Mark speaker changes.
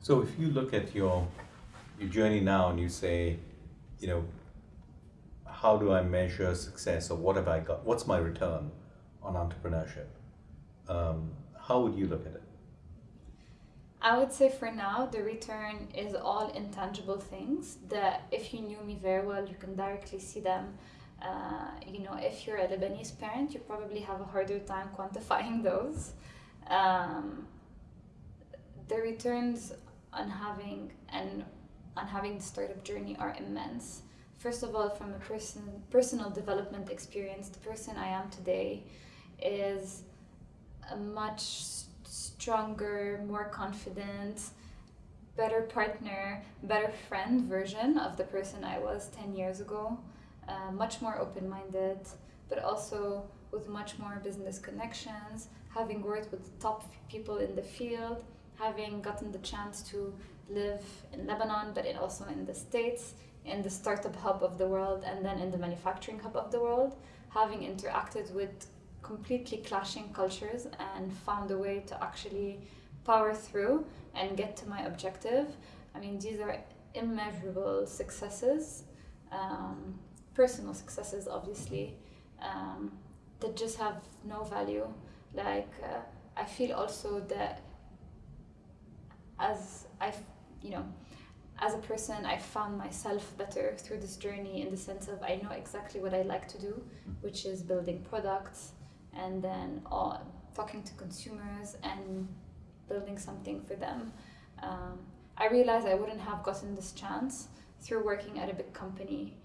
Speaker 1: So if you look at your your journey now and you say, you know, how do I measure success or what have I got? What's my return on entrepreneurship? Um, how would you look at it?
Speaker 2: I would say for now, the return is all intangible things that if you knew me very well, you can directly see them. Uh, you know, if you're a Lebanese parent, you probably have a harder time quantifying those. Um, the returns on having and on having the startup journey are immense. First of all, from a person personal development experience, the person I am today is a much stronger, more confident, better partner, better friend version of the person I was 10 years ago. Uh, much more open minded, but also with much more business connections, having worked with top people in the field, having gotten the chance to live in Lebanon, but also in the States, in the startup hub of the world, and then in the manufacturing hub of the world, having interacted with completely clashing cultures and found a way to actually power through and get to my objective. I mean, these are immeasurable successes, um, personal successes, obviously, um, that just have no value. Like, uh, I feel also that as I've, you know, as a person, I found myself better through this journey in the sense of I know exactly what I like to do, which is building products and then uh, talking to consumers and building something for them. Um, I realized I wouldn't have gotten this chance through working at a big company